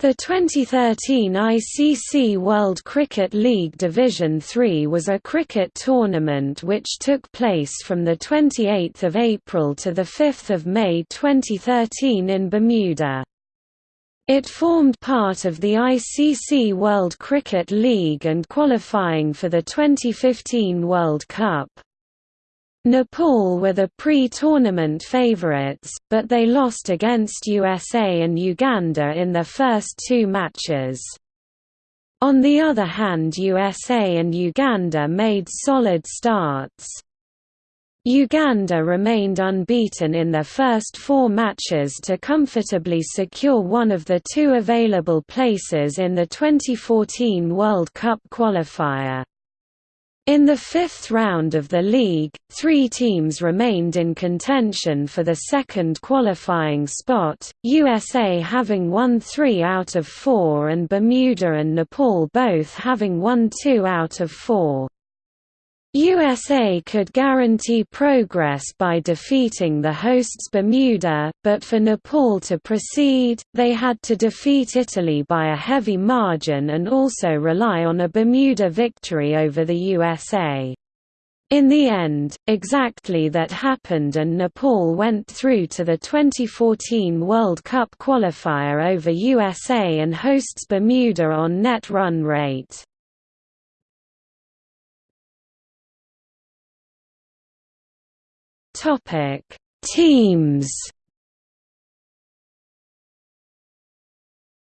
The 2013 ICC World Cricket League Division Three was a cricket tournament which took place from 28 April to 5 May 2013 in Bermuda. It formed part of the ICC World Cricket League and qualifying for the 2015 World Cup. Nepal were the pre-tournament favourites, but they lost against USA and Uganda in their first two matches. On the other hand USA and Uganda made solid starts. Uganda remained unbeaten in their first four matches to comfortably secure one of the two available places in the 2014 World Cup qualifier. In the fifth round of the league, three teams remained in contention for the second qualifying spot, USA having won three out of four and Bermuda and Nepal both having won two out of four. USA could guarantee progress by defeating the hosts Bermuda, but for Nepal to proceed, they had to defeat Italy by a heavy margin and also rely on a Bermuda victory over the USA. In the end, exactly that happened and Nepal went through to the 2014 World Cup qualifier over USA and hosts Bermuda on net run rate. Topic: Teams.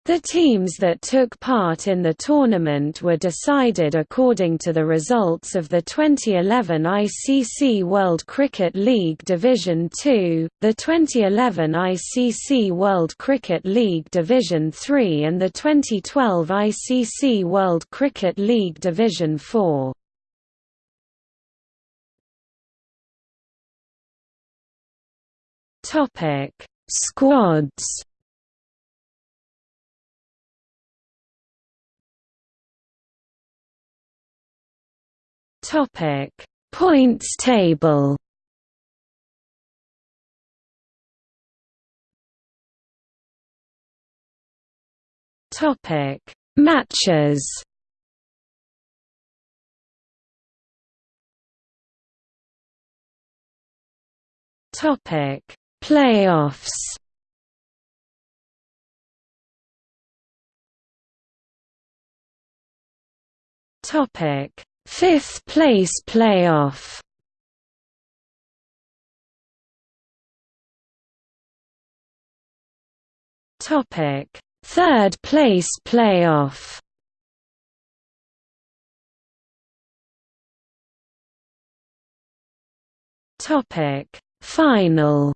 The teams that took part in the tournament were decided according to the results of the 2011 ICC World Cricket League Division Two, the 2011 ICC World Cricket League Division Three and the 2012 ICC World Cricket League Division Four. Topic: Squads. Topic: Points table. Topic: Matches. Topic Playoffs Topic: Fifth place playoff. Topic: Third place playoff. Topic: Final.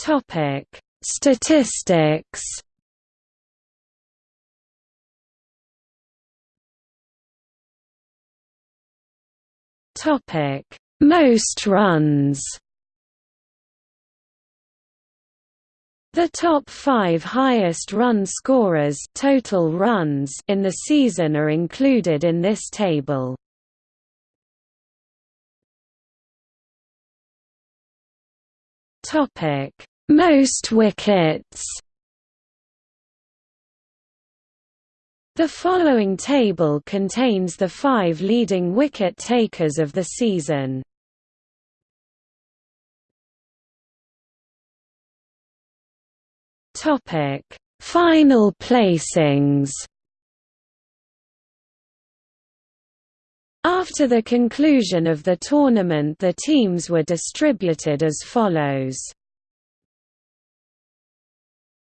Topic: Statistics. Topic: Most runs. The top five highest run scorers total runs in the season are included in this table. Topic: most wickets The following table contains the five leading wicket takers of the season. Topic: Final placings. After the conclusion of the tournament the teams were distributed as follows.